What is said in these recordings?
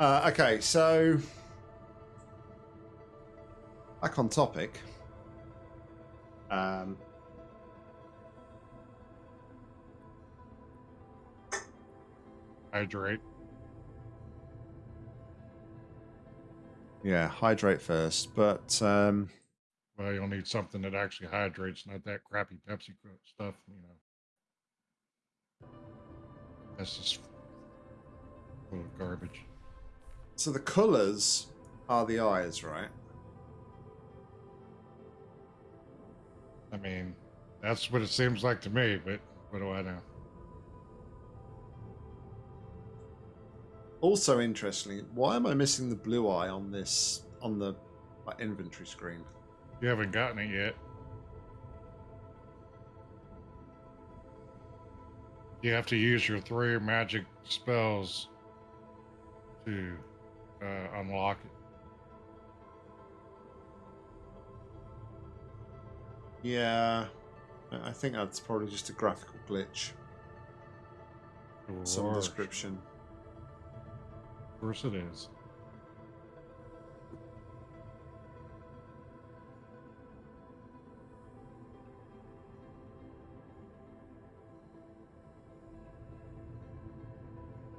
Uh, okay, so back on topic. Um, Hydrate. yeah, hydrate first, but um, Well, you'll need something that actually hydrates, not that crappy Pepsi stuff, you know. That's just full of garbage. So the colours are the eyes, right? I mean, that's what it seems like to me, but what do I know? Also, interestingly, why am I missing the blue eye on this on the like, inventory screen? You haven't gotten it yet. You have to use your three magic spells to uh, unlock it. Yeah, I think that's probably just a graphical glitch, some description. Of course it is.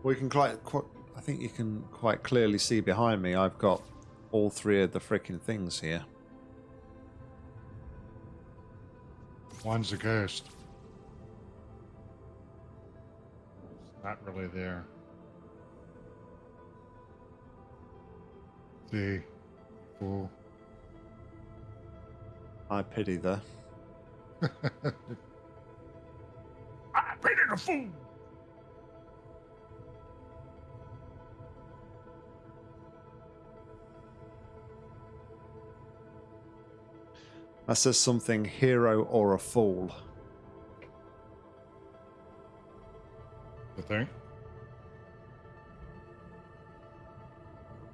We can quite, quite. I think you can quite clearly see behind me. I've got all three of the freaking things here. One's a ghost. It's not really there. See, fool. I pity the. I pity the fool. That says something hero or a fool. The thing.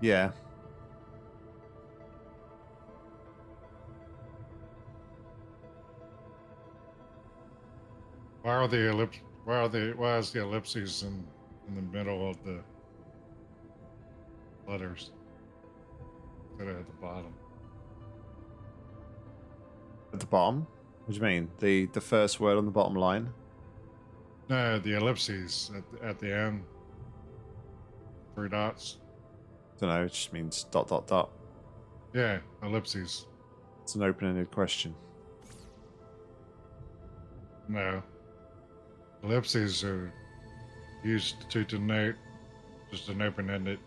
Yeah. Why are the ellipse? Why are the? Why is the ellipses in in the middle of the letters instead of at the bottom? At the bottom. What do you mean? The the first word on the bottom line. No, the ellipses at the, at the end. Three dots. don't know. It just means dot dot dot. Yeah, ellipses. It's an open-ended question. No. Ellipses are used to denote just an open ended,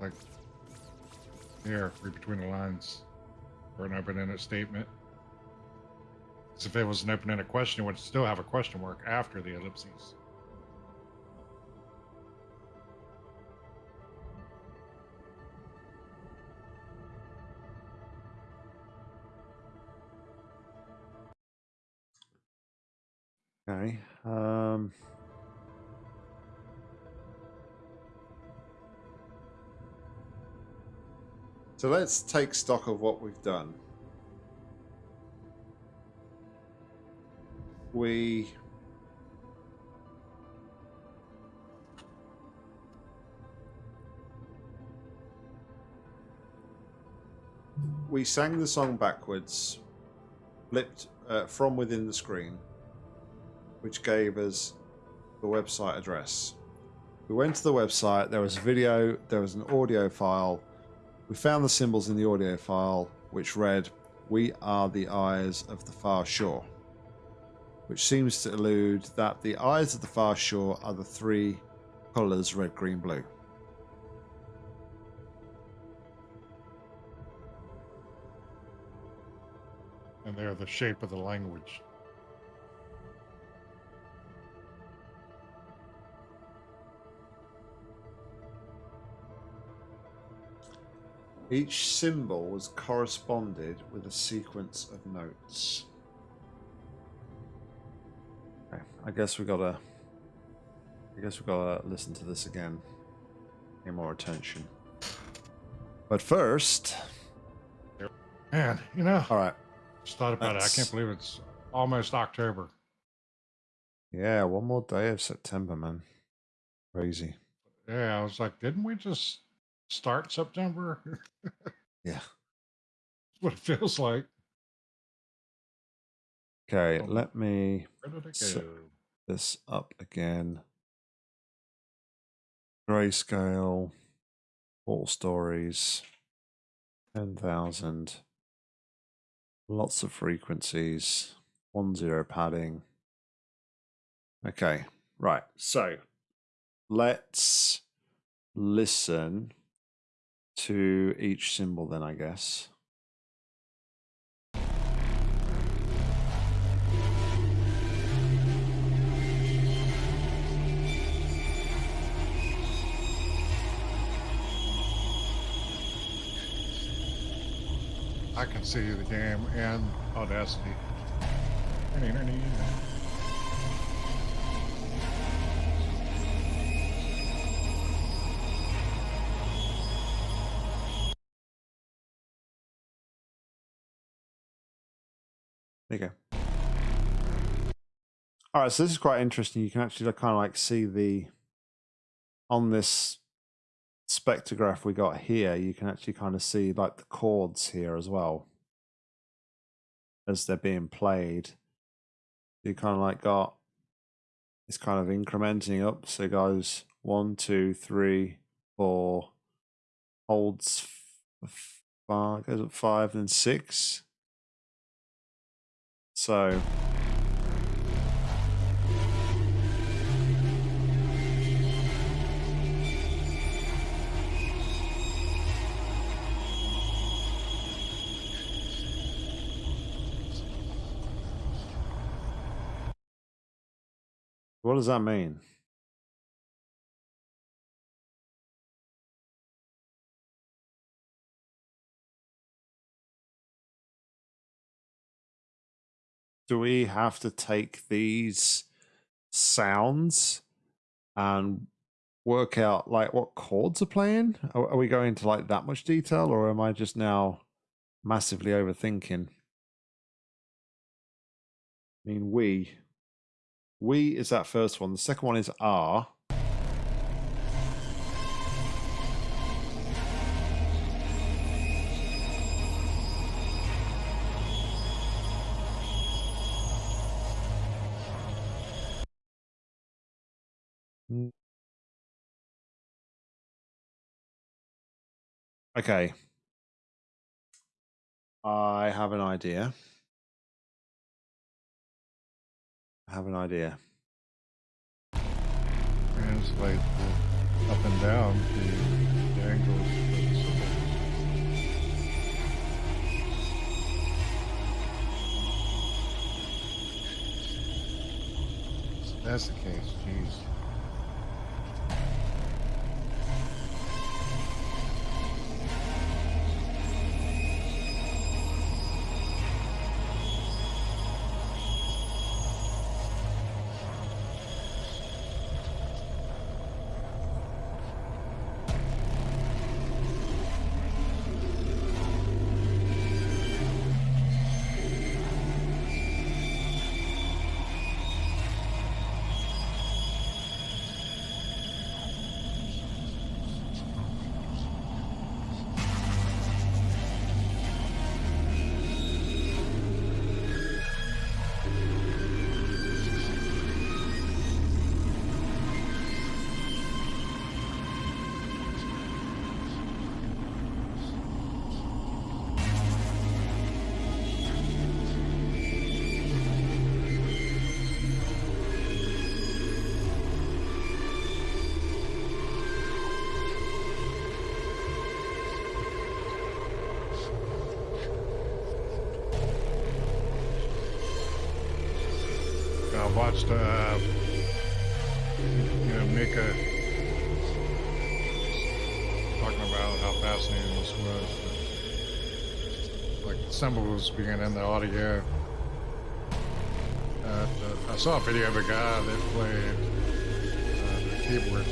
like here, read between the lines, or an open ended statement. 'Cause if it was an open ended question, it would still have a question mark after the ellipses. Okay. Um. So let's take stock of what we've done. We we sang the song backwards, flipped uh, from within the screen, which gave us the website address. We went to the website, there was a video, there was an audio file. We found the symbols in the audio file, which read, We are the eyes of the far shore, which seems to allude that the eyes of the far shore are the three colours red, green, blue. And they're the shape of the language. Each symbol was corresponded with a sequence of notes. Okay, I guess we gotta. I guess we gotta listen to this again. Pay more attention. But first, Man, you know, all right. just thought about it. I can't believe it's almost October. Yeah, one more day of September, man. Crazy. Yeah, I was like, didn't we just start September? Yeah. What it feels like. Okay, let me Where did it So- go? this up again. Grayscale, all stories, 10,000. Lots of frequencies, one zero padding. Okay, right. So let's listen to each symbol then, I guess. I can see the game and Audacity. There you go. All right, so this is quite interesting. You can actually kind of like see the on this spectrograph we got here. You can actually kind of see like the chords here as well as they're being played. You kind of like got it's kind of incrementing up. So it goes one, two, three, four, holds five, goes up five, then six. So what does that mean? Do we have to take these sounds and work out like what chords are playing? Are, are we going into like that much detail or am I just now massively overthinking? I mean, we. We is that first one. The second one is R. Okay. I have an idea. I have an idea. Translate the up and down the angles that's the case, jeez. I watched, uh, you know, Mika talking about how fascinating this was. Like symbols being in the audio. Uh, I saw a video of a guy that played uh, the keyboard,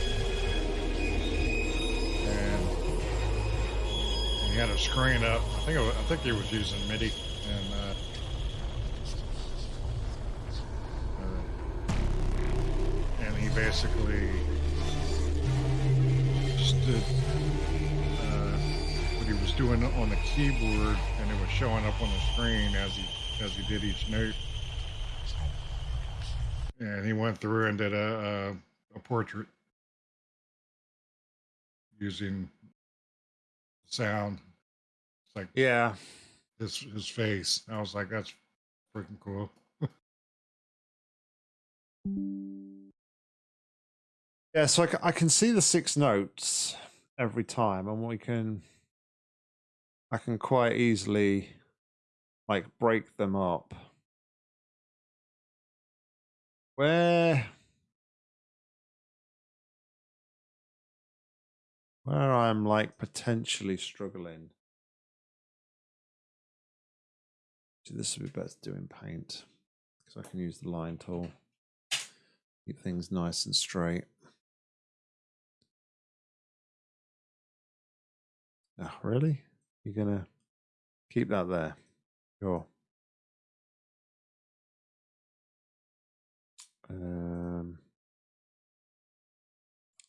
and he had a screen up. I think it was, I think he was using MIDI, and uh, basically it uh, what he was doing on the keyboard, and it was showing up on the screen as he as he did each note. And he went through and did a a, a portrait using sound. It's like Yeah. his his face. I was like, that's freaking cool. Yeah, so I, can see the six notes every time, and we can, I can quite easily, like, break them up. Where, where I'm like potentially struggling. So this would be better to do in paint because I can use the line tool. Keep things nice and straight. Oh, really? You're gonna keep that there? Sure. Um.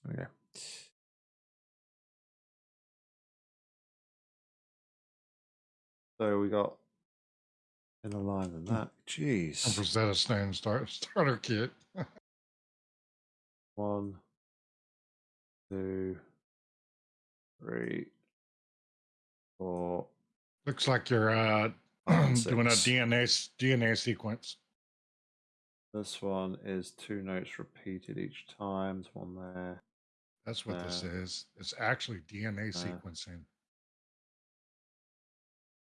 Okay. So we got in a line than that. Jeez. Rosetta Stone start, starter kit. One, two, three, four. Looks like you're uh, doing a. DNA DNA sequence. This one is two notes repeated each time. There's one there. That's what this Uh, is. It's actually DNA uh, sequencing.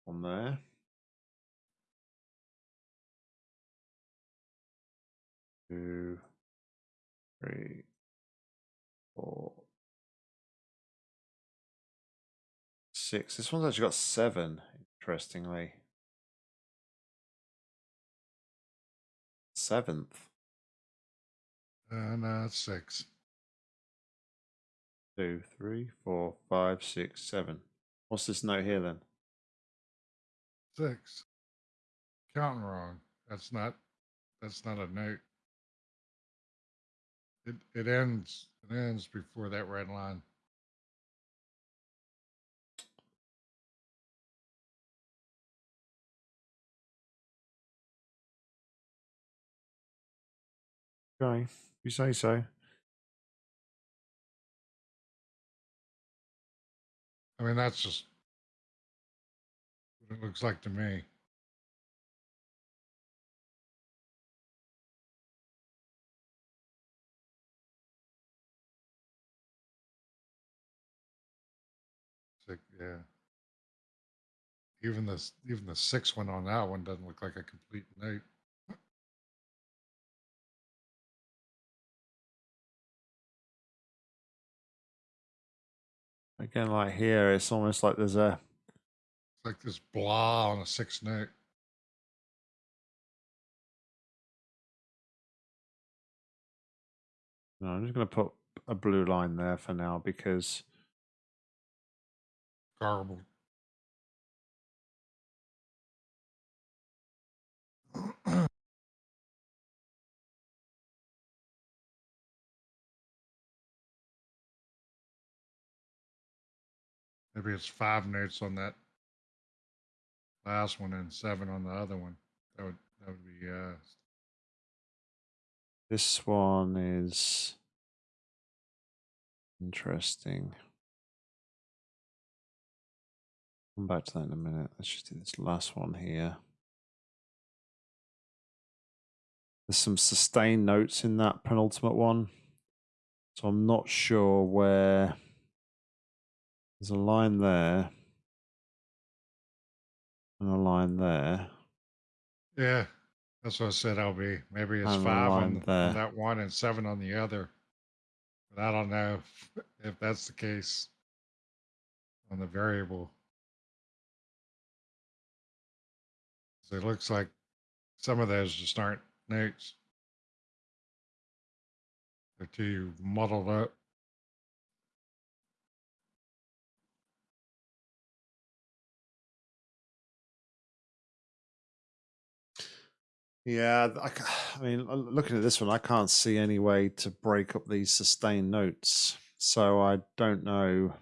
One there. Two, three, four, six. This one's actually got seven, interestingly. Seventh. And uh, six. Two, three, four, five, six, seven. What's this note here then? Six. Counting wrong. That's not. That's not a note. It it ends. It ends before that red line. Okay, you say so. I mean, that's just what it looks like to me. Six, yeah. Even the even the sixth one on that one doesn't look like a complete note. Again, like here, it's almost like there's a like this blah on a sixth note. No, I'm just going to put a blue line there for now because Garbled. Maybe it's five notes on that last one and seven on the other one. That would that would be uh this one is interesting. Come back to that in a minute. Let's just do this last one here. There's some sustained notes in that penultimate one. So I'm not sure where there's a line there and a line there. yeah. That's what I said I'll be. Maybe it's And five on, on that one and seven on the other. But I don't know if, if that's the case on the variable. So it looks like some of those just aren't notes. They're too muddled up. Yeah, I, I mean, looking at this one, I can't see any way to break up these sustained notes. so I don't know.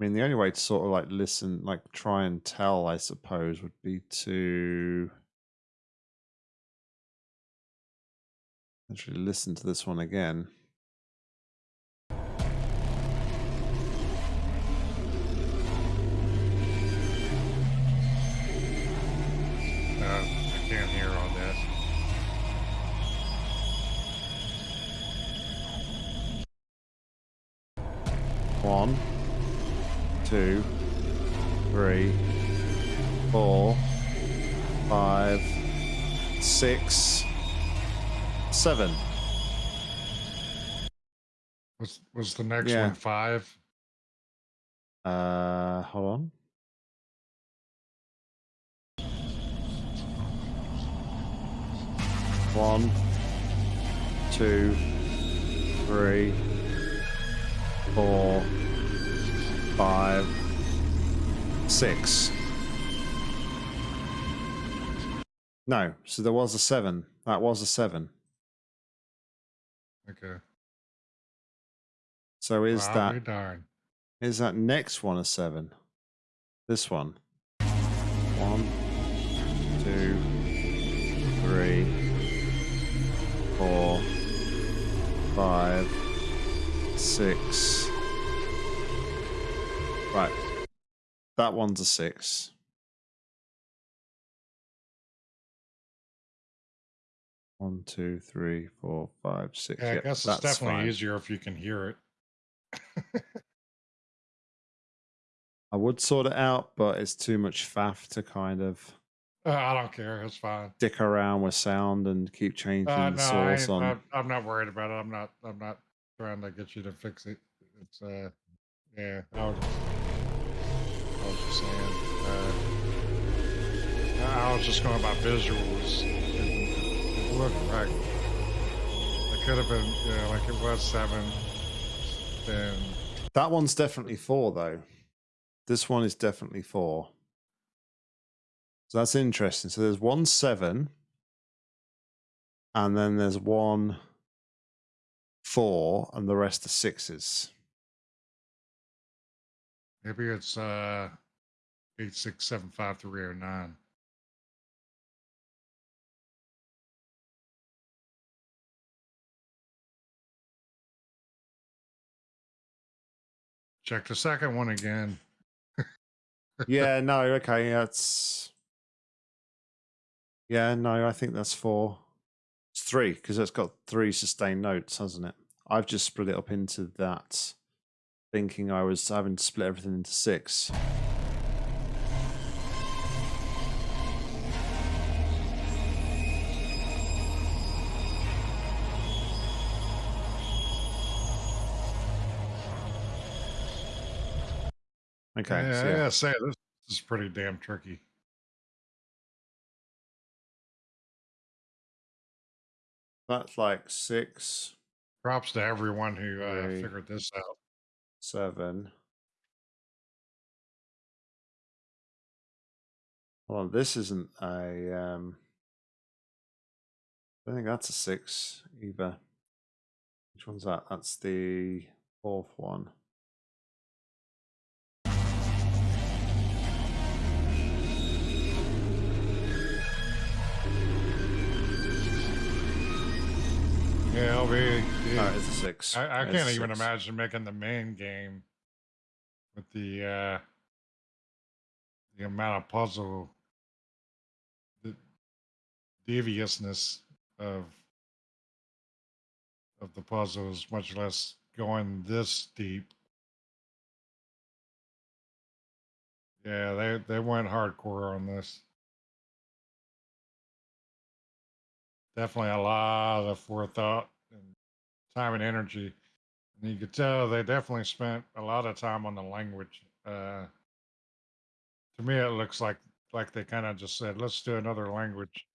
I mean, the only way to sort of like listen, like try and tell, I suppose, would be to actually listen to this one again. Uh, I can't hear all this. One, two, three, four, five, six, seven. Was was the next Yeah. one five? Uh, hold on. One, two, three, four, five, six. No, so there was a seven. That was a seven. Okay. So is I'll that be darned. is that next one a seven? This one. One, two, three, four, five, six. Right. That one's a six. One, two, three, four, five, six. Yeah, I Yep, guess it's definitely fine. easier if you can hear it. I would sort it out, but it's too much faff to kind of Uh, I don't care. It's fine. dick around with sound and keep changing Uh, the no, I source ain't, on. I'm, I'm not worried about it. I'm not. I'm not trying to get you to fix it. It's uh, yeah. I was, I was just saying. Uh, I was just going about visuals. It, it like it could have been, yeah, like it was seven. Then That one's definitely four, though. This one is definitely four. So that's interesting. So there's one seven, and then there's one four, and the rest are sixes. maybe it's uh, eight six seven five three oh nine. Check the second one again. yeah, no, okay, that's. Yeah, no, I think that's four. It's three because it's got three sustained notes, hasn't it? I've just split it up into that, thinking I was having to split everything into six. Okay, yeah, so I yeah. gotta say this is pretty damn tricky. that's like six, Props to everyone who uh, Three. figured this out. seven. Well, this isn't a. Um, I don't think that's a six either. Which one's that? That's the fourth one. Oh, it's a six. I, I can't even six. imagine making the main game with the uh, the amount of puzzle, the deviousness of of the puzzles, much less going this deep. Yeah, they they went hardcore on this. Definitely a lot of forethought time and energy. And you could tell they definitely spent a lot of time on the language. Uh, to me, it looks like like they kind of just said, "Let's do another language."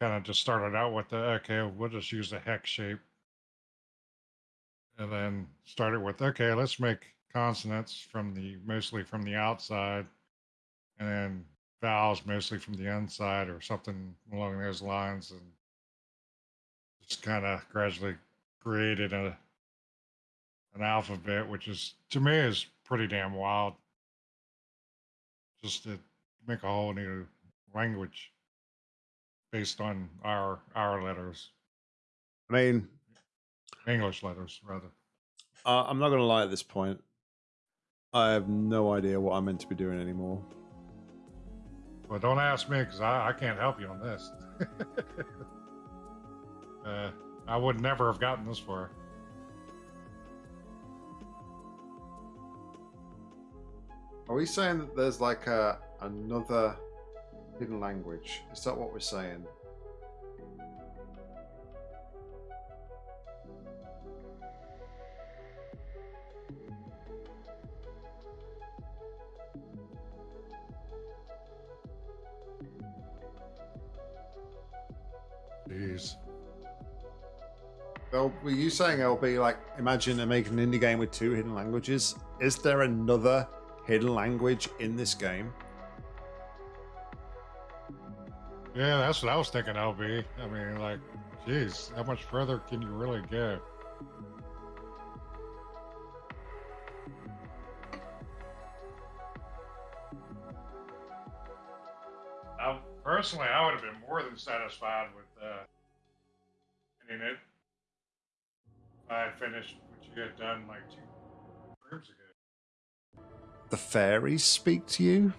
Kind of just started out with the okay, we'll just use the hex shape, and then started with okay, let's make consonants from the mostly from the outside, and then vowels mostly from the inside, or something along those lines, and just kind of gradually created a an alphabet, which is to me is pretty damn wild. Just to make a whole new language based on our our letters, I mean, English letters rather. uh, I'm not going to lie at this point. I have no idea what I'm meant to be doing anymore. Well, don't ask me because I, I can't help you on this. uh, I would never have gotten this far. Are we saying that there's like a another hidden language? Is that what we're saying? Were you saying LB like imagine a making an indie game with two hidden languages? Is there another hidden language in this game? Yeah, that's what I was thinking, LB. I mean, like, jeez, how much further can you really go? I, personally, I would have been more than satisfied with uh, ending it if I finished what you had done like two rooms ago. The fairies speak to you?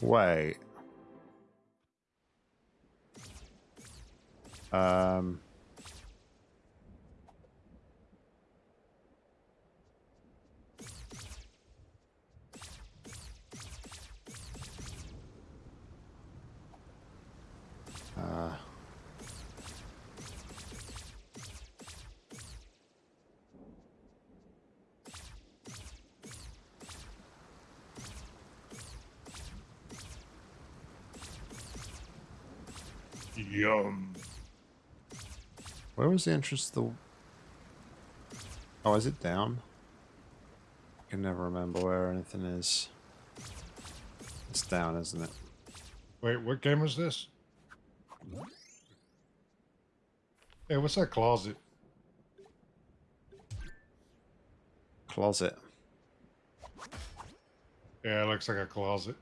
Wait. Um. Yum. where was the entrance to the. Oh, is it down? I can never remember where anything is. It's down, isn't it? Wait, what game is this? Hey, what's that closet? Closet. Yeah, it looks like a closet.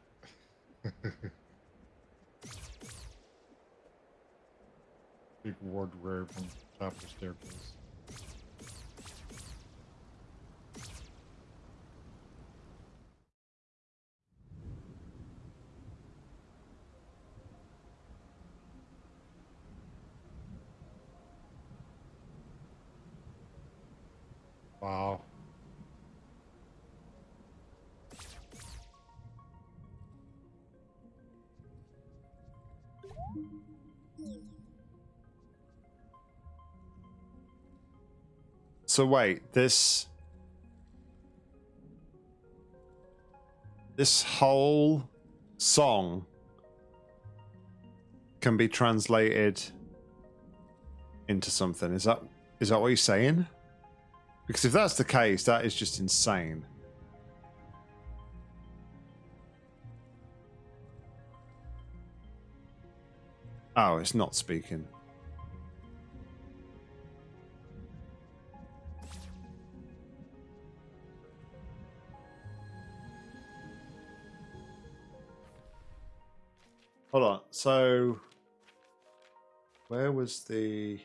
Big wardrobe on top of the staircase. Wow. So wait, this this whole song can be translated into something. Is that is that what you're saying? Because if that's the case, that is just insane. Oh, it's not speaking. Hold on. So, where was the?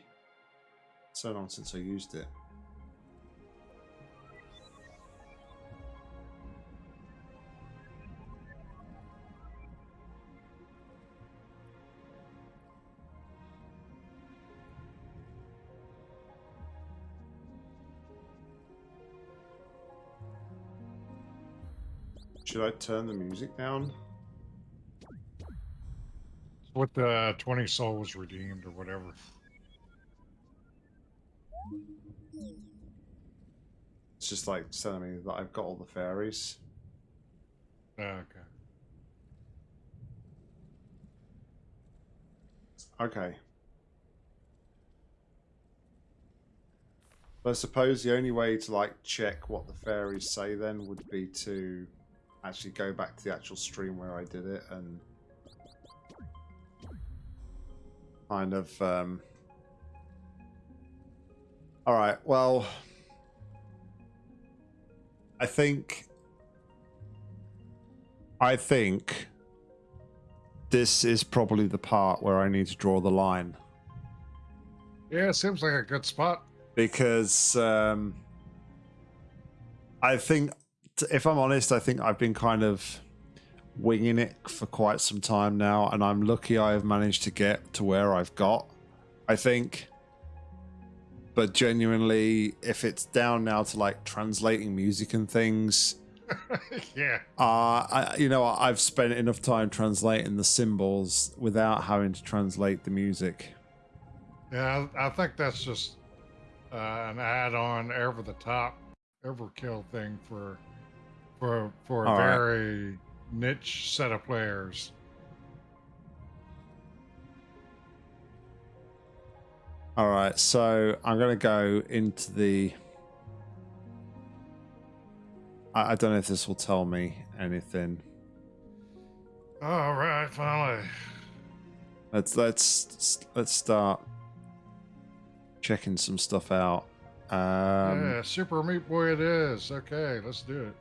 So long since I used it. Should I turn the music down? With the 20 souls redeemed or whatever. It's just like telling me that I've got all the fairies. Uh, okay. But I suppose the only way to like check what the fairies say then would be to actually go back to the actual stream where I did it and kind of um all right well i think i think this is probably the part where i need to draw the line Yeah, it seems like a good spot. because um i think if i'm honest i think i've been kind of winging it for quite some time now and i'm lucky i have managed to get to where i've got i think but genuinely if it's down now to like translating music and things yeah. uh I, you know i've spent enough time translating the symbols without having to translate the music Yeah, I, I think that's just uh, an add-on over the top overkill thing for for for a All right. Niche set of players. All right, so I'm gonna go into the. I, I don't know if this will tell me anything. All right, finally. Let's let's let's start checking some stuff out. Um, yeah, Super Meat Boy it is. Okay, let's do it.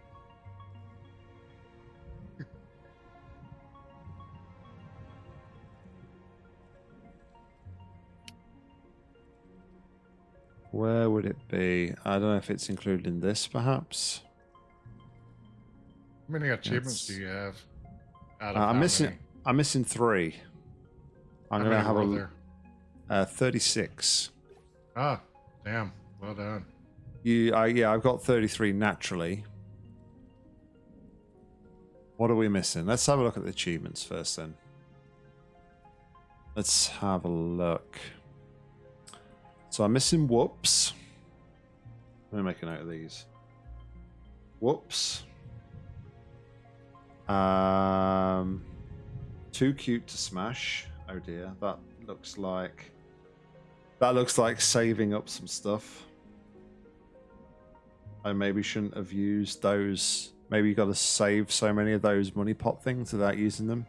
Where would it be? I don't know if it's included in this, perhaps. How many achievements That's- do you have? Uh, I'm missing. many? I'm missing three. I'm gonna many have a there? uh, 36. Ah, damn. Well done. You, uh, yeah, I've got 33 naturally. What are we missing? Let's have a look at the achievements first, then. Let's have a look. So I'm missing whoops. Let me make a note of these. Whoops. Um, too cute to smash. Oh dear, that looks like that looks like saving up some stuff. I maybe shouldn't have used those. Maybe you got to save so many of those money pot things without using them.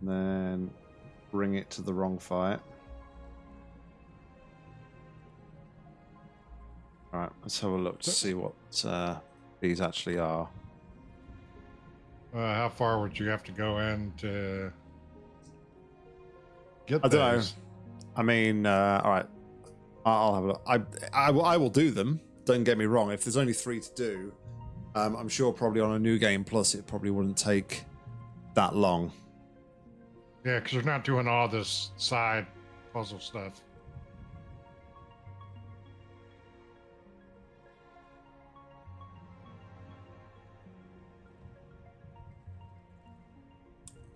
And then bring it to the wrong fight. Alright, let's have a look to see what uh, these actually are. Uh, how far would you have to go in to get I don't know. I mean, uh, all right. I'll have a look. I, I, will- I will do them. Don't get me wrong. If there's only three to do, um, I'm sure probably on a new game plus it probably wouldn't take that long. Yeah, because you're not doing all this side puzzle stuff.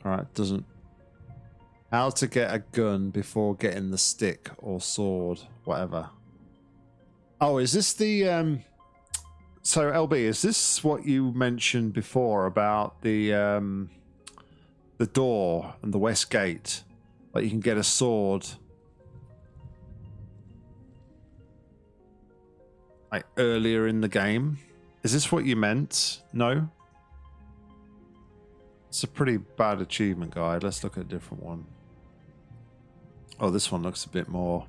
All right, doesn't. How to get a gun before getting the stick or sword, whatever. Oh, is this the um? So LB, is this what you mentioned before about the um, the door and the west gate? Like you can get a sword. Like earlier in the game. Is this what you meant? No. It's a pretty bad achievement guide. Let's look at a different one. Oh, this one looks a bit more.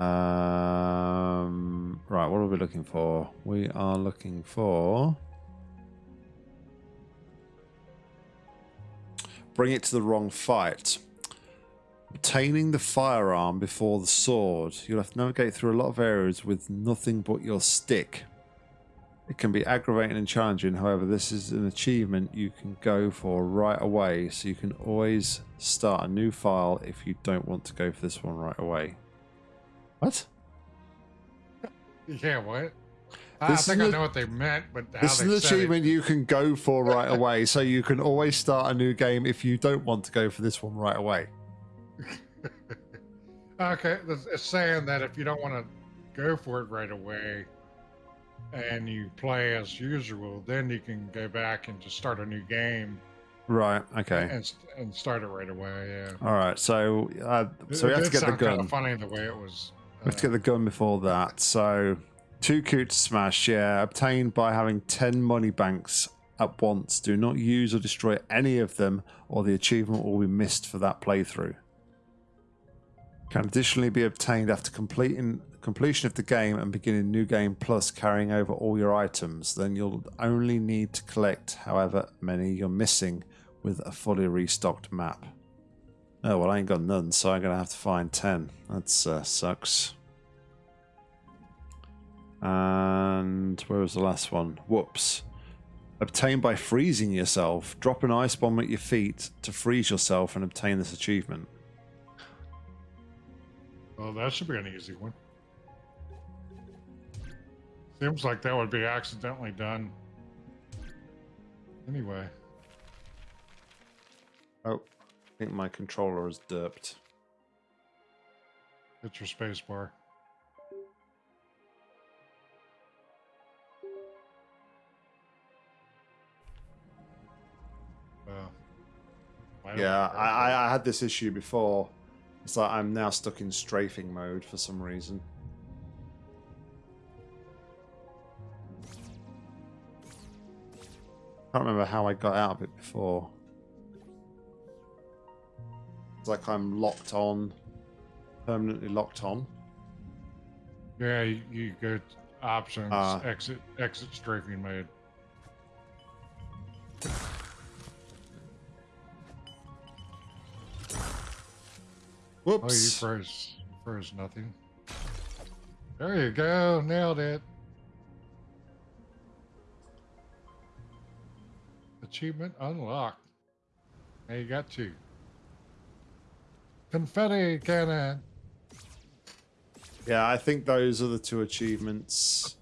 Um, right, what are we looking for? We are looking for. Bring it to the wrong fight. Obtaining the firearm before the sword. You'll have to navigate through a lot of areas with nothing but your stick. It can be aggravating and challenging, however, this is an achievement you can go for right away, so you can always start a new file if you don't want to go for this one right away. What? Yeah, what? I, I think I know what they meant, but how This is an said it- achievement you can go for right away, so you can always start a new game if you don't want to go for this one right away. Okay, it's saying that if you don't want to go for it right away, and you play as usual, then you can go back and just start a new game Right, okay. and and start it right away. Yeah. All right, so uh, so we it have to get the sound kind gun. of funny the way it was We have to get the gun before that. So, too cute smash, yeah, obtained by having 10 money banks at once. Do not use or destroy any of them, or the achievement will be missed for that playthrough. Can additionally be obtained after completing completion of the game and beginning new game plus carrying over all your items. Then you'll only need to collect however many you're missing with a fully restocked map. Oh, well, I ain't got none, so I'm going to have to find 10. That uh, sucks. And where was the last one? Whoops. Obtained by freezing yourself. Drop an ice bomb at your feet to freeze yourself and obtain this achievement. Well, that should be an easy one. Seems like that would be accidentally done. Anyway. Oh, I think my controller is derped. Hit your space bar. Well, I Yeah, I, I, I had this issue before. It's like I'm now stuck in strafing mode for some reason. I can't remember how I got out of it before. It's like I'm locked on, permanently locked on. Yeah, you, you go options, Ah. exit, exit strafing mode. Oh, you Whoops. froze. You froze nothing. There you go. Nailed it. Achievement unlocked. Now you got two. Confetti cannon. Yeah, I think those are the two achievements.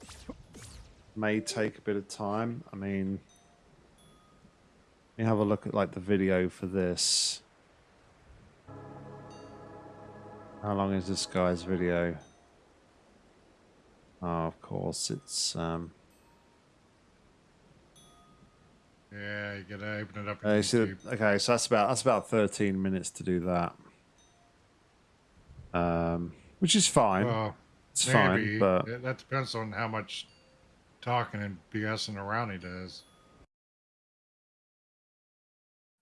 May take a bit of time. I mean, let me have a look at like the video for this. How long is this guy's video? Oh, of course, it's um. Yeah, you gotta open it up. Uh, you see YouTube. the- okay, so that's about that's about thirteen minutes to do that. Um, which is fine. Well, it's maybe. fine, but That- that depends on how much talking and BSing around he does.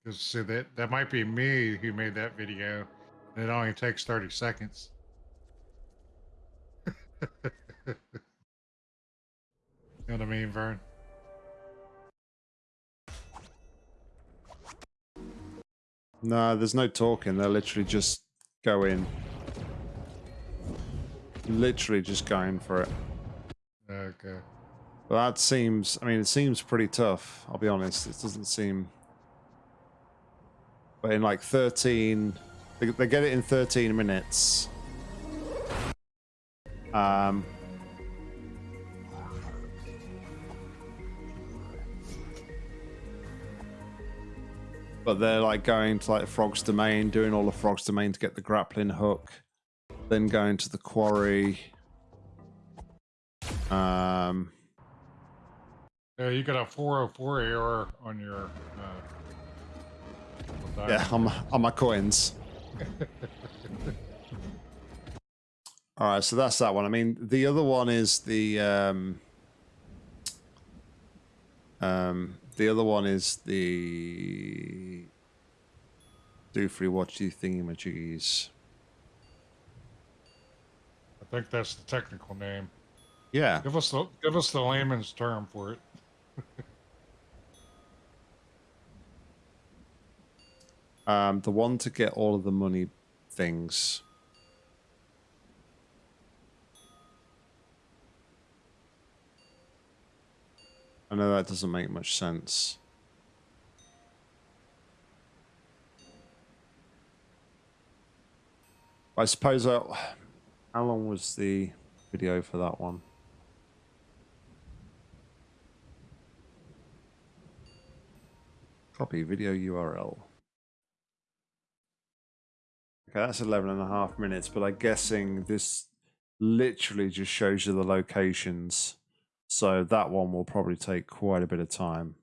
Because see that that might be me who made that video. And it only takes thirty seconds. you know what I mean, Vern? No, there's no talking. They're literally just going. Literally just going for it. Okay. But that seems, I mean, it seems pretty tough. I'll be honest. It doesn't seem. But in like 13, they, they get it in 13 minutes. Um. But they're like going to like Frog's Domain, doing all the Frog's Domain to get the grappling hook, then going to the quarry. Um. Yeah, you got a 404 error on your. Uh, Yeah, on my, on my coins. All right, so that's that one. I mean, the other one is the um, um, the other one is the do free watch you thingamajiggies. I think that's the technical name. Yeah, Give us the give us the layman's term for it. um, the one to get all of the money things. I know that doesn't make much sense. I suppose I, how long was the video for that one? Copy video URL. Okay, that's 11 and a half minutes, but I'm guessing this literally just shows you the locations. So that one will probably take quite a bit of time.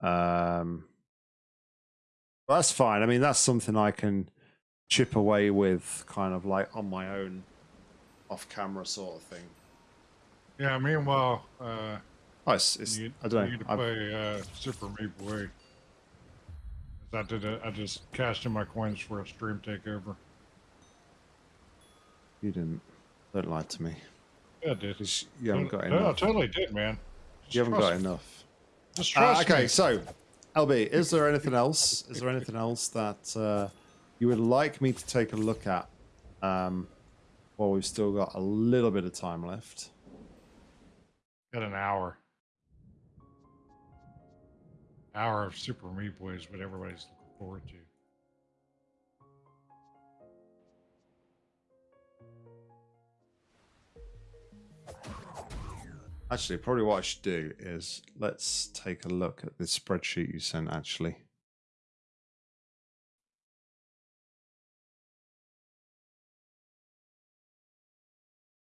Um, that's fine. I mean, that's something I can chip away with kind of like on my own off camera sort of thing. Yeah. Meanwhile, uh, Oh, it's, it's you, I don't you know. need to I've- play uh, Super Meat Boy. I did. A, I just cashed in my coins for a stream takeover. You didn't. Don't lie to me. Yeah, I did. Just- You haven't got enough. no, I totally did, man. Just You haven't trust got me. enough. Just Uh, trust okay, me. so LB, is there anything else? Is there anything else that uh, you would like me to take a look at? Um, while we've still got a little bit of time left. Got an hour. Hour of Super Meat Boy is what everybody's looking forward to. Actually, probably what I should do is let's take a look at this spreadsheet you sent. Actually,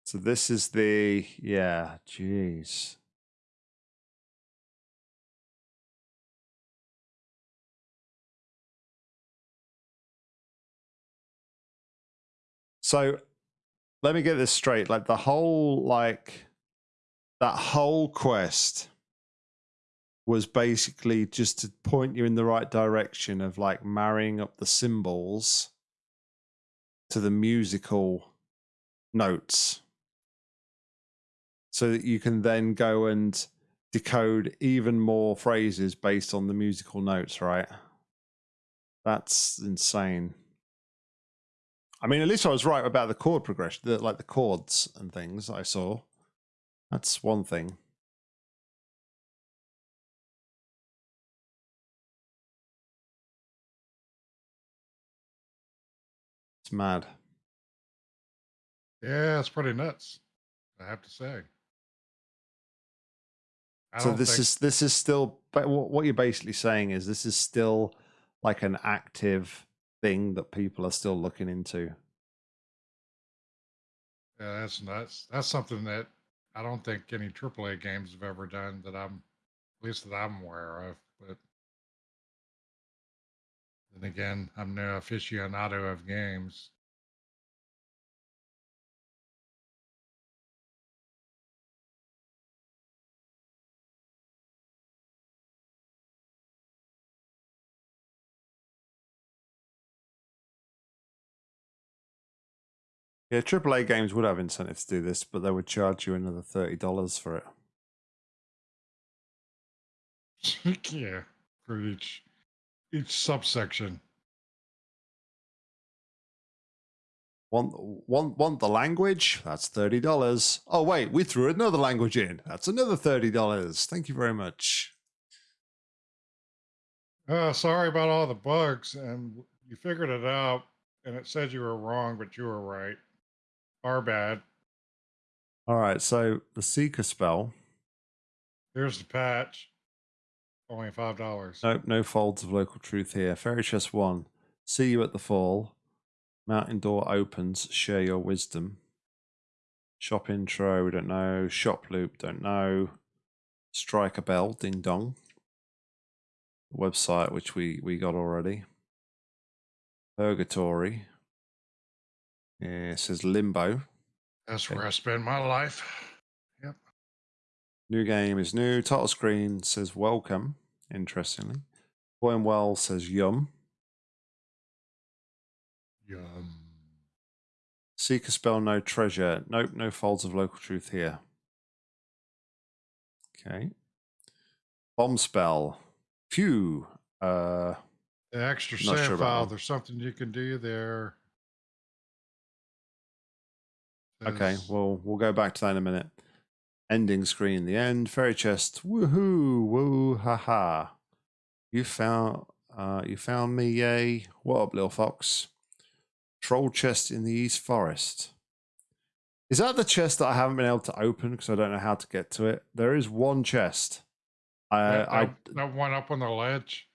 so this is the yeah. Jeez. So let me get this straight. Like the whole like that whole quest was basically just to point you in the right direction of like marrying up the symbols to the musical notes. So that you can then go and decode even more phrases based on the musical notes right? That's insane. I mean at least i was right about the chord progression the, like the chords and things i saw that's one thing. It's mad. Yeah, it's pretty nuts. I have to say. I so this think- is this is still but what what you're basically saying is this is still like an active thing that people are still looking into. Yeah, that's nuts. That's something that I don't think any AAA games have ever done that I'm, at least that I'm aware of. But then again, I'm no aficionado of games. Yeah, AAA games would have incentives to do this, but they would charge you another thirty dollars for it. yeah, for each each subsection. Want want want the language? That's thirty dollars. Oh wait, we threw another language in. That's another thirty dollars. Thank you very much. Uh, sorry about all the bugs, and you figured it out, and it said you were wrong, but you were right. Our bad. All right, so the seeker spell. Here's the patch. Only five dollars. Nope, no folds of local truth here. Fairy chest one. See you at the fall. Mountain door opens. Share your wisdom. Shop intro, we don't know. Shop loop, don't know. Strike a bell, ding dong. Website, which we we got already. Purgatory. Yeah, it says limbo. That's where I spend my life. Yep. New game is new. Title screen says welcome. Interestingly, Boy and Well says yum. Yum. Seek a spell, no treasure. Nope, no folds of local truth here. Okay. Bomb spell. Phew. Uh, The extra save sure file. There's something you can do there. Okay, well, we'll go back to that in a minute. Ending screen, the end. Fairy chest. Woohoo! Woo ha ha. You found uh you found me, yay. What up, little fox? Troll chest in the East Forest. Is that the chest that I haven't been able to open because I don't know how to get to it? There is one chest. I, that, I that- that one up on the ledge.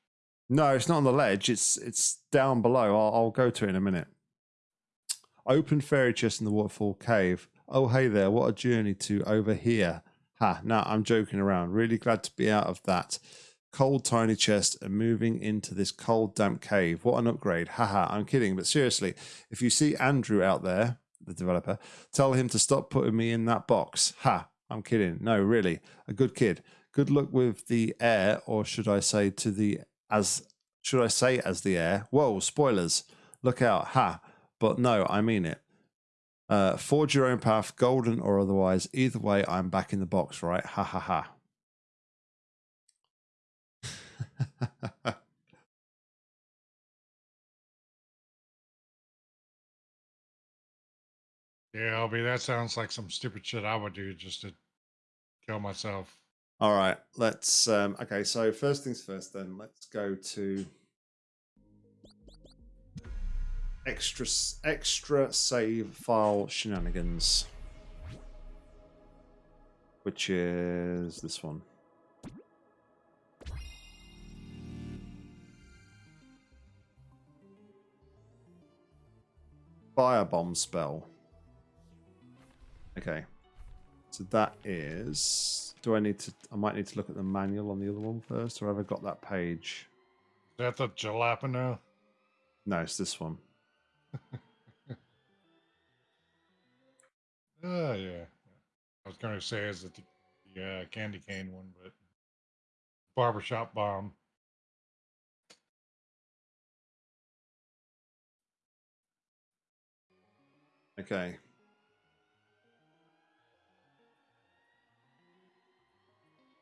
No, it's not on the ledge. It's it's down below. I'll, I'll go to it in a minute. Open fairy chest in the waterfall cave. Oh, hey there. What a journey to over here. Ha, no, I'm joking around. Really glad to be out of that cold, tiny chest and moving into this cold, damp cave. What an upgrade. Haha, I'm kidding. But seriously, if you see Andrew out there, the developer. Tell him to stop putting me in that box. Ha! I'm kidding. No, really, a good kid. Good luck with the air, or should I say to the as should I say as the air? Whoa, spoilers! Look out! Ha! But no, I mean it. Uh, forge your own path, golden or otherwise. Either way, I'm back in the box, right? Ha ha ha. Yeah, Albie, that sounds like some stupid shit I would do just to kill myself. All right, let's. Um, okay, so first things first, then let's go to extra extra save file shenanigans, which is this one. Firebomb spell. Okay. So that is. Do I need to? I might need to look at the manual on the other one first, or have I got that page? Is that the jalapeno? No, it's this one. Oh, yeah. I was going to say, is it the, the uh, candy cane one, but barbershop bomb. Okay.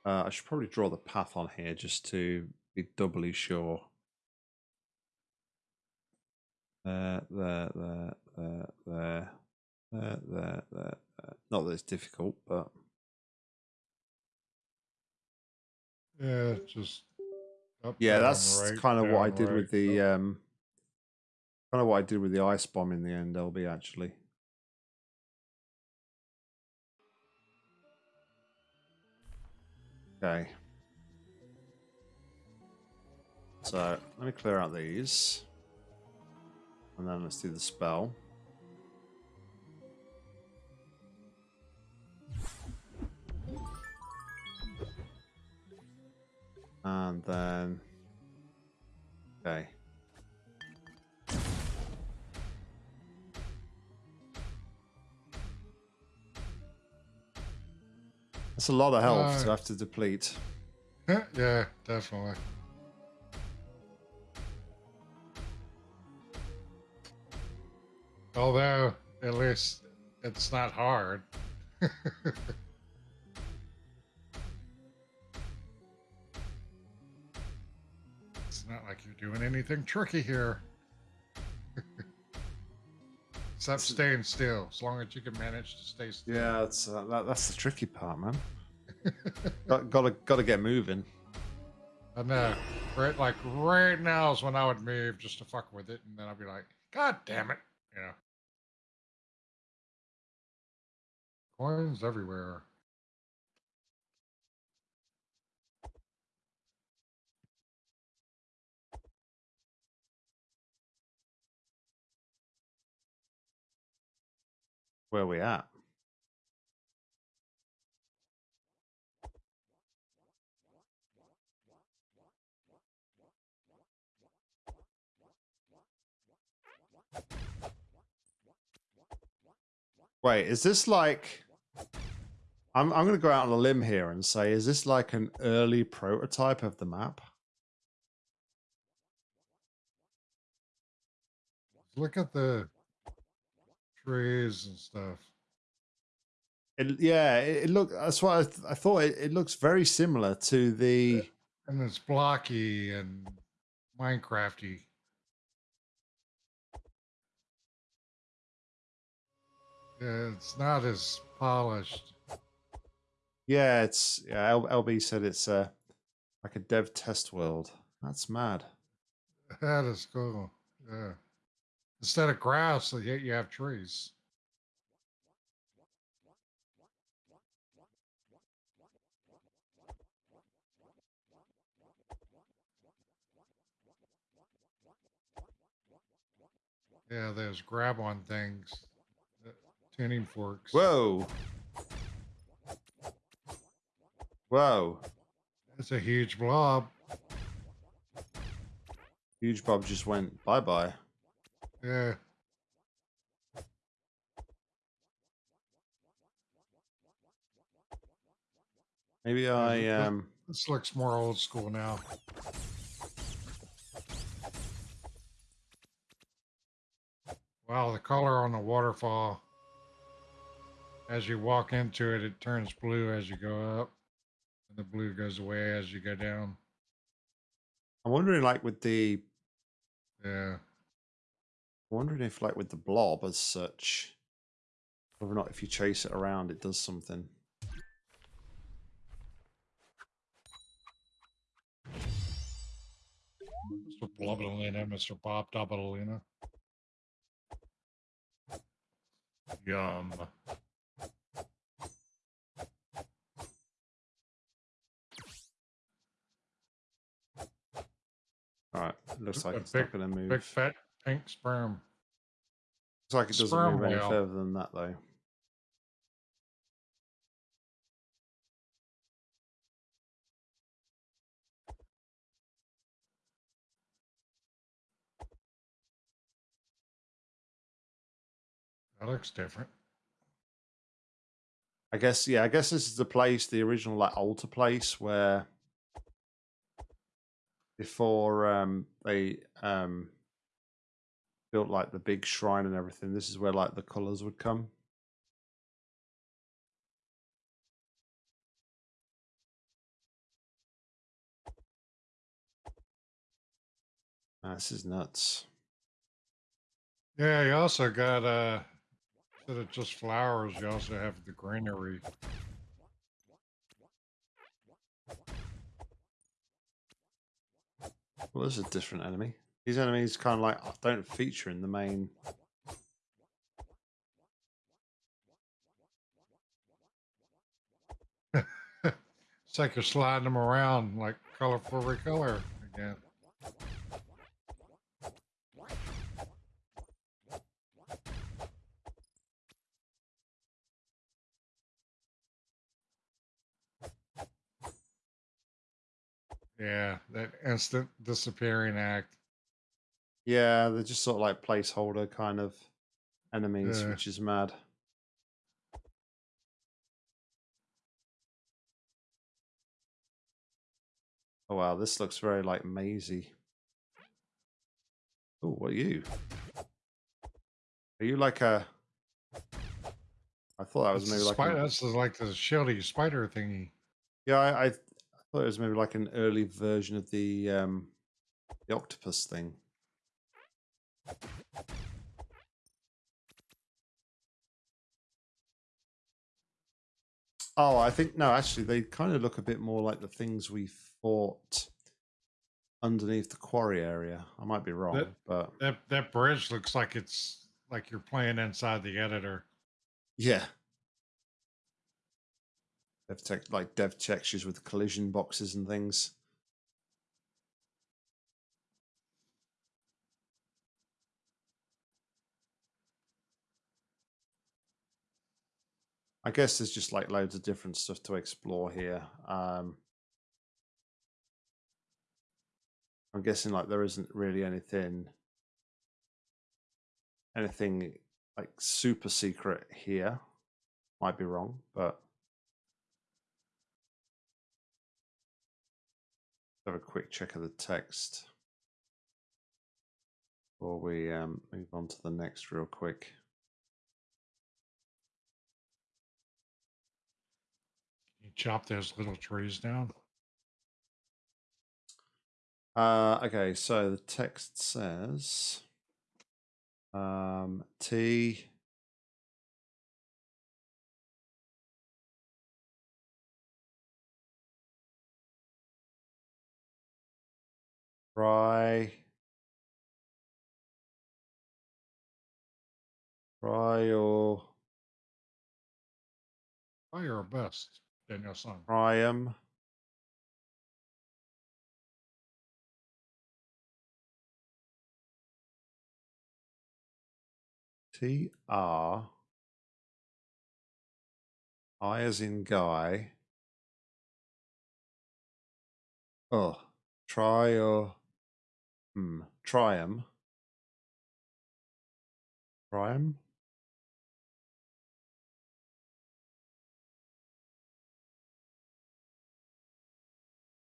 Uh, I should probably draw the path on here just to be doubly sure. There, there, there, there, there, there, there. Not that it's difficult, but Yeah, just up, yeah, that's right, kind of what I did right, with the up. um, kind of what I did with the ice bomb in the end. LB actually. Okay. So let me clear out these. And then let's do the spell. And then. Okay. That's a lot of health to Uh, have to deplete. yeah, definitely. Although, at least it's not hard. it's not like you're doing anything tricky here. Except staying still, as long as you can manage to stay still. Yeah, that's uh, that, that's the tricky part, man. got, gotta gotta get moving. I know. Right, like right now is when I would move just to fuck with it, and then I'd be like, God damn it, you know. Coins everywhere. Where we at? Wait, is this like? I'm I'm gonna go out on a limb here and say, is this like an early prototype of the map? Look at the trees and stuff. It, yeah, it, it look. That's what I, th- I thought. It, it looks very similar to the. And it's blocky and Minecrafty. Yeah, it's not as polished. Yeah, it's yeah. L, LB said it's uh, like a dev test world. That's mad. That is cool. Yeah. Instead of grass, you you have trees. Yeah, there's grab on things forks. Whoa. Whoa. That's a huge blob. Huge blob just went bye-bye. Yeah. Maybe I um this looks more old school now. Wow, the color on the waterfall as you walk into it, it turns blue as you go up, and the blue goes away as you go down. I'm wondering, like, with the Yeah, wondering if, like, with the blob as such, whether or not if you chase it around, it does something. Mr. Blubberlina, Mr. Bob Doubleina. Yum. All right, looks like A it's not big- going to move. Big fat pink sperm. Looks like it doesn't sperm move any whale. further than that, though. That looks different. I guess, yeah, I guess this is the place, the original like altar place where before um they um built like the big shrine and everything, this is where like the colours would come. Ah, this is nuts. Yeah, you also got uh instead of just flowers, you also have the greenery. Well, this is a different enemy. These enemies kind of like don't feature in the main. It's like you're sliding them around like colorful recolor again. Yeah, that instant disappearing act. Yeah, they're just sort of like placeholder kind of enemies, Yeah. which is mad. Oh wow, this looks very like mazy. Oh, what are you? Are you like a? I thought that was That's maybe like spider, an, that's like the shieldy spider thingy. yeah. I, I thought it was maybe like an early version of the um the octopus thing. Oh, I think no. Actually, they kind of look a bit more like the things we fought underneath the quarry area. I might be wrong, but That that bridge looks like it's like you're playing inside the editor. yeah. Dev tech, like dev textures with collision boxes and things. I guess there's just like loads of different stuff to explore here. Um, I'm guessing like there isn't really anything, anything like super secret here. Might be wrong, but have a quick check of the text before we um, move on to the next real quick. You chop those little trees down. Uh, okay, so the text says um, T. Try. Try your Try your best, Daniel-san. Priam. T R I as in guy. Oh, try or hmm, Trium. Trium.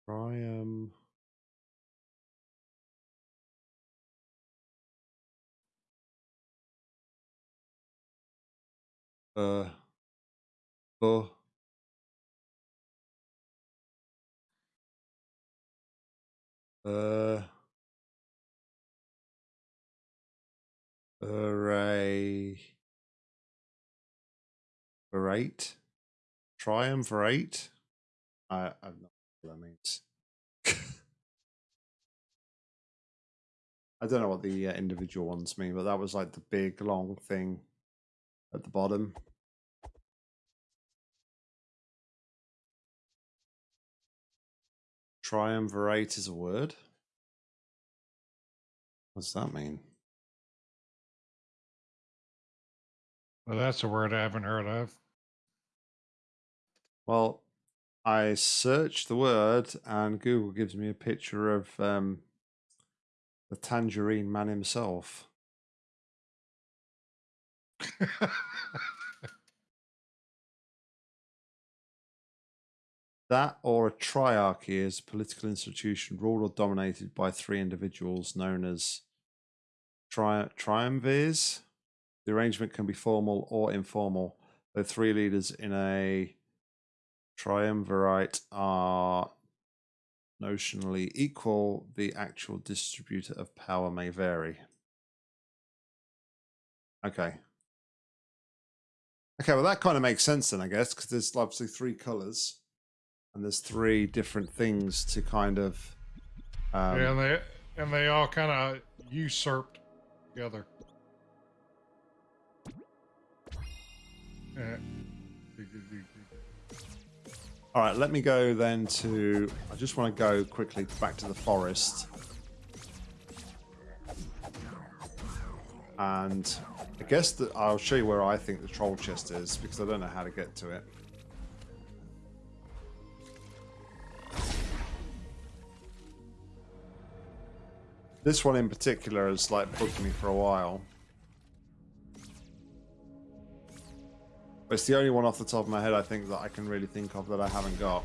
Triumph. Uh. Oh. Uh. Array. Arrate. Triumvirate. I, I don't know what that means. I don't know what the uh, individual ones mean, but that was like the big long thing at the bottom. Triumvirate is a word. What does that mean? Well, that's a word I haven't heard of. Well, I search the word and Google gives me a picture of um, the tangerine man himself. That or a triarchy is a political institution ruled or dominated by three individuals known as tri- triumvirs. The arrangement can be formal or informal. The three leaders in a triumvirate are notionally equal. The actual distributor of power may vary. Okay. Okay, well that kind of makes sense then, I guess, because there's obviously three colors and there's three different things to kind of um, yeah, and they and they all kind of usurped together. All right let me go then to i just want to go quickly back to the forest and i guess that i'll show you where i think the troll chest is because i don't know how to get to it This one in particular has like booked me for a while. But it's the only one off the top of my head I think that I can really think of that I haven't got.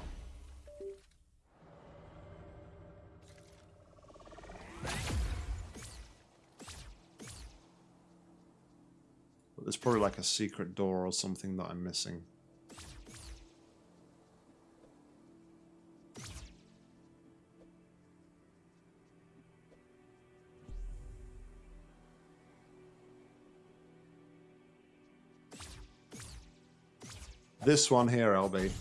But there's probably like a secret door or something that I'm missing. This one here, LB.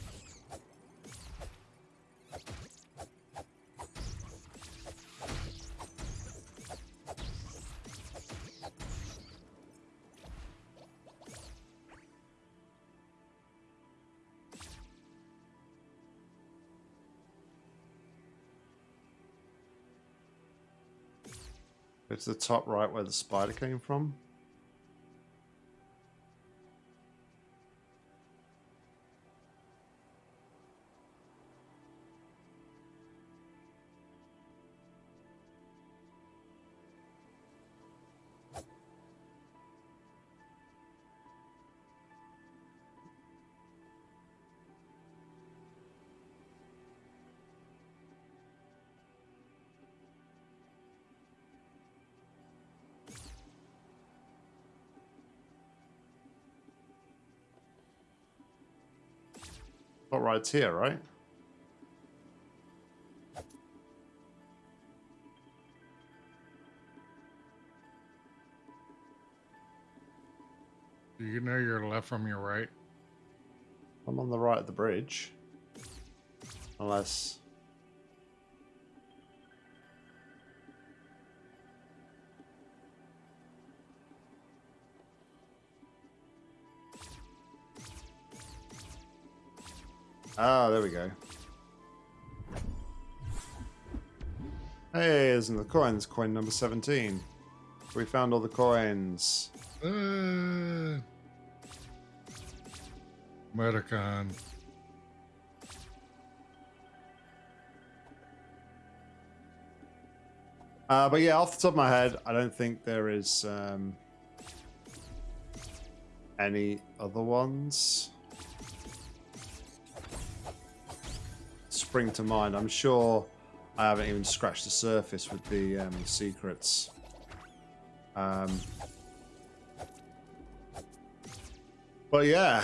It's the top right where the spider came from. Hot ride's here, right? Do you know your left from your right? I'm on the right of the bridge. Unless... Ah, there we go. Hey, there's the coins. Coin number 17. We found all the coins. Uh, Metacon. Uh, but yeah, off the top of my head, I don't think there is um, any other ones. Spring to mind. I'm sure I haven't even scratched the surface with the um, secrets. Um, but yeah,